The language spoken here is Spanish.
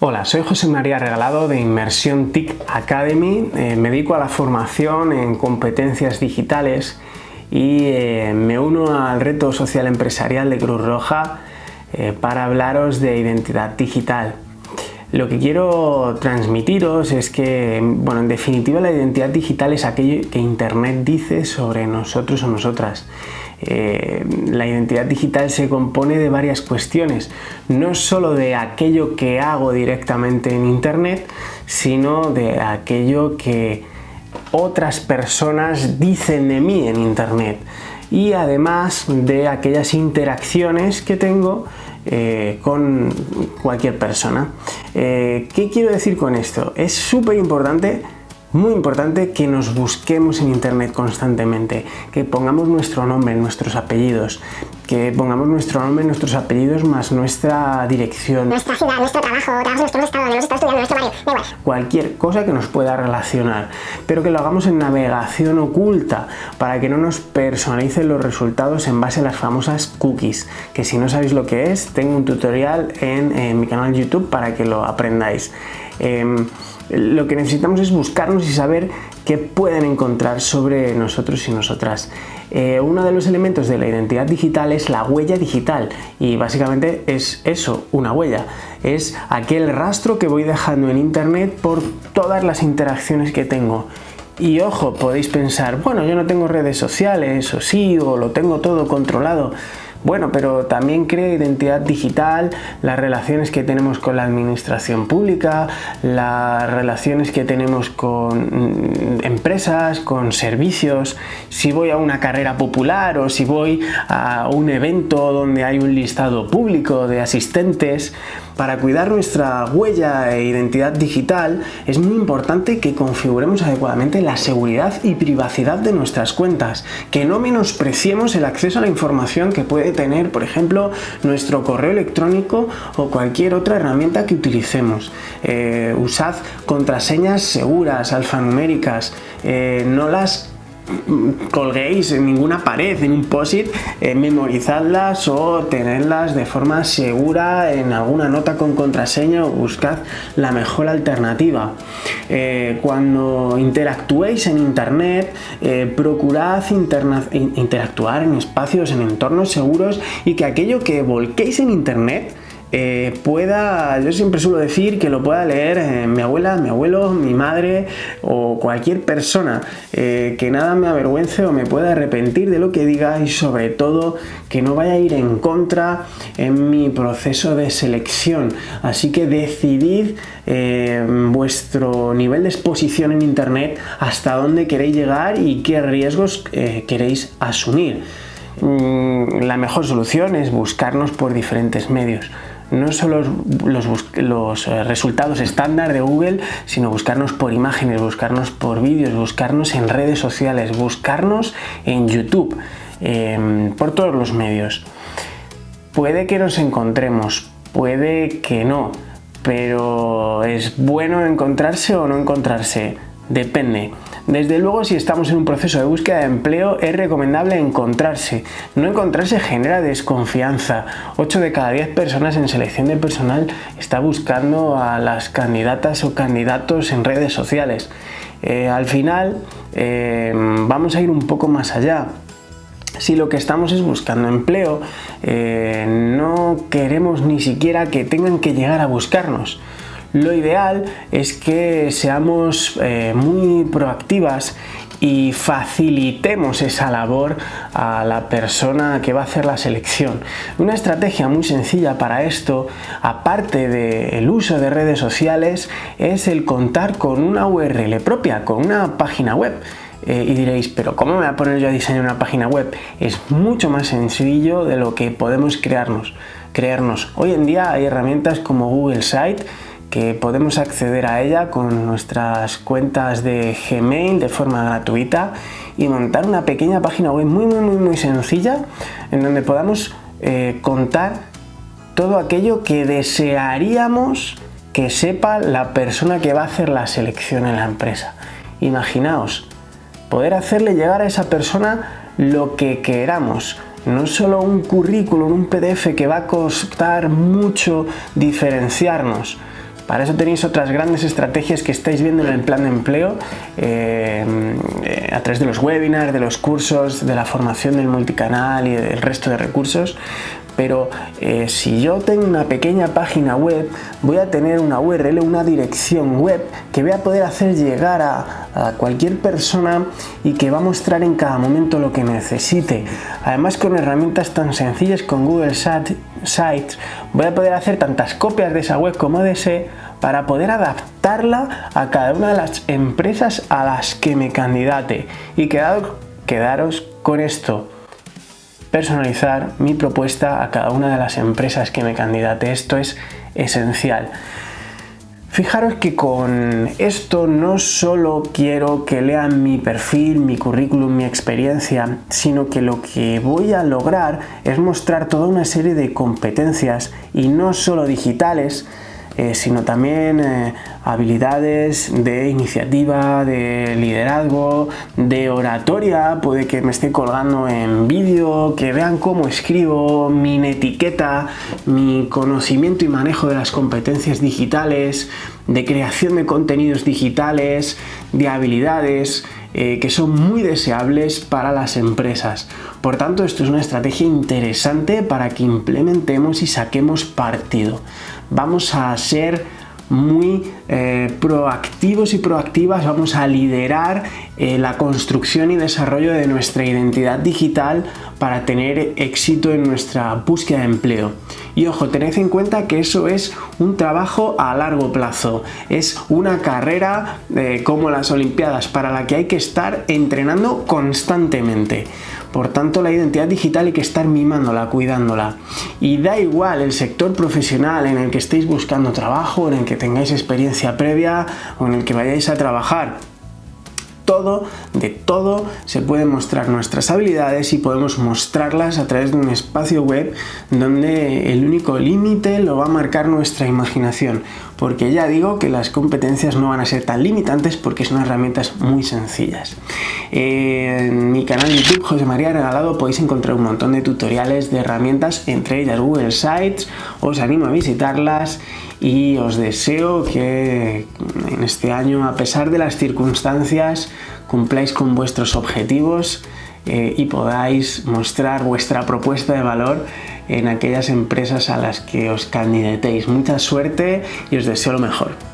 Hola, soy José María Regalado de Inmersión TIC Academy. Eh, me dedico a la formación en competencias digitales y eh, me uno al reto social empresarial de Cruz Roja eh, para hablaros de identidad digital. Lo que quiero transmitiros es que, bueno, en definitiva la identidad digital es aquello que Internet dice sobre nosotros o nosotras. Eh, la identidad digital se compone de varias cuestiones, no solo de aquello que hago directamente en internet, sino de aquello que otras personas dicen de mí en internet y además de aquellas interacciones que tengo eh, con cualquier persona. Eh, ¿Qué quiero decir con esto? Es súper importante muy importante que nos busquemos en internet constantemente, que pongamos nuestro nombre, nuestros apellidos, que pongamos nuestro nombre, nuestros apellidos más nuestra dirección, nuestra ciudad, nuestro trabajo, nuestro estado, estado estudiando, nuestro barrio, da igual. Cualquier cosa que nos pueda relacionar, pero que lo hagamos en navegación oculta para que no nos personalicen los resultados en base a las famosas cookies, que si no sabéis lo que es, tengo un tutorial en, en mi canal YouTube para que lo aprendáis. Em, lo que necesitamos es buscarnos y saber qué pueden encontrar sobre nosotros y nosotras. Eh, uno de los elementos de la identidad digital es la huella digital y básicamente es eso, una huella. Es aquel rastro que voy dejando en internet por todas las interacciones que tengo. Y ojo, podéis pensar, bueno, yo no tengo redes sociales, o sí, o lo tengo todo controlado. Bueno, pero también crea identidad digital, las relaciones que tenemos con la administración pública, las relaciones que tenemos con mm, empresas, con servicios, si voy a una carrera popular o si voy a un evento donde hay un listado público de asistentes, para cuidar nuestra huella e identidad digital es muy importante que configuremos adecuadamente la seguridad y privacidad de nuestras cuentas, que no menospreciemos el acceso a la información que puede tener, por ejemplo, nuestro correo electrónico o cualquier otra herramienta que utilicemos. Eh, usad contraseñas seguras, alfanuméricas, eh, no las colguéis en ninguna pared, en un POSIT, eh, memorizadlas o tenerlas de forma segura en alguna nota con contraseña o buscad la mejor alternativa. Eh, cuando interactuéis en internet, eh, procurad interactuar en espacios, en entornos seguros y que aquello que volquéis en internet eh, pueda, yo siempre suelo decir que lo pueda leer eh, mi abuela, mi abuelo, mi madre o cualquier persona, eh, que nada me avergüence o me pueda arrepentir de lo que diga y sobre todo que no vaya a ir en contra en mi proceso de selección. Así que decidid vuestro nivel de exposición en internet hasta dónde queréis llegar y qué riesgos queréis asumir. Mm, la mejor solución es buscarnos por diferentes medios no solo los, eh, resultados estándar de Google, sino buscarnos por imágenes, buscarnos por vídeos, buscarnos en redes sociales, buscarnos en YouTube, em, por todos los medios. Puede que nos encontremos, puede que no, pero es bueno encontrarse o no encontrarse, depende. Desde luego, si estamos en un proceso de búsqueda de empleo, es recomendable encontrarse. No encontrarse genera desconfianza. 8 de cada 10 personas en selección de personal está buscando a las candidatas o candidatos en redes sociales. Eh, al final, eh, vamos a ir un poco más allá. Si lo que estamos es buscando empleo, eh, no queremos ni siquiera que tengan que llegar a buscarnos. Lo ideal es que seamos eh, muy proactivas y facilitemos esa labor a la persona que va a hacer la selección. Una estrategia muy sencilla para esto, aparte del uso de redes sociales, es el contar con una URL propia, con una página web. Eh, y diréis, pero ¿cómo me voy a poner yo a diseñar una página web? Es mucho más sencillo de lo que podemos crearnos. crearnos. Hoy en día hay herramientas como Google Site podemos acceder a ella con nuestras cuentas de Gmail de forma gratuita y montar una pequeña página web muy muy muy muy sencilla en donde podamos eh, contar todo aquello que desearíamos que sepa la persona que va a hacer la selección en la empresa. Imaginaos, poder hacerle llegar a esa persona lo que queramos, no solo un currículum, un PDF que va a costar mucho diferenciarnos, Para eso tenéis otras grandes estrategias que estáis viendo en el plan de empleo eh, eh, a través de los webinars, de los cursos, de la formación del multicanal y del resto de recursos pero eh, si yo tengo una pequeña página web voy a tener una URL, una dirección web que voy a poder hacer llegar a, cualquier persona y que va a mostrar en cada momento lo que necesite. Además con herramientas tan sencillas con Google Sites voy a poder hacer tantas copias de esa web como desee para poder adaptarla a cada una de las empresas a las que me candidate y quedaros con esto personalizar mi propuesta a cada una de las empresas que me candidate. Esto es esencial. Fijaros que con esto no solo quiero que lean mi perfil, mi currículum, mi experiencia, sino que lo que voy a lograr es mostrar toda una serie de competencias y no solo digitales, eh, sino también eh, habilidades de iniciativa, de liderazgo, de oratoria, puede que me esté colgando en vídeo, que vean cómo escribo, mi etiqueta, mi conocimiento y manejo de las competencias digitales, de creación de contenidos digitales, de habilidades, eh, que son muy deseables para las empresas. Por tanto, esto es una estrategia interesante para que implementemos y saquemos partido vamos a ser muy eh, proactivos y proactivas, vamos a liderar eh, la construcción y desarrollo de nuestra identidad digital para tener éxito en nuestra búsqueda de empleo. Y ojo, tened en cuenta que eso es un trabajo a largo plazo, es una carrera eh, como las Olimpiadas para la que hay que estar entrenando constantemente. Por tanto, la identidad digital hay que estar mimándola, cuidándola. Y da igual el sector profesional en el que estéis buscando trabajo, en el que tengáis experiencia previa o en el que vayáis a trabajar de todo, se pueden mostrar nuestras habilidades y podemos mostrarlas a través de un espacio web donde el único límite lo va a marcar nuestra imaginación. Porque ya digo que las competencias no van a ser tan limitantes porque son herramientas muy sencillas. En mi canal YouTube, José María Regalado, podéis encontrar un montón de tutoriales de herramientas, entre ellas Google Sites. Os animo a visitarlas y os deseo que en este año, a pesar de las circunstancias, cumpláis con vuestros objetivos eh, y podáis mostrar vuestra propuesta de valor en aquellas empresas a las que os candidatéis. Mucha suerte y os deseo lo mejor.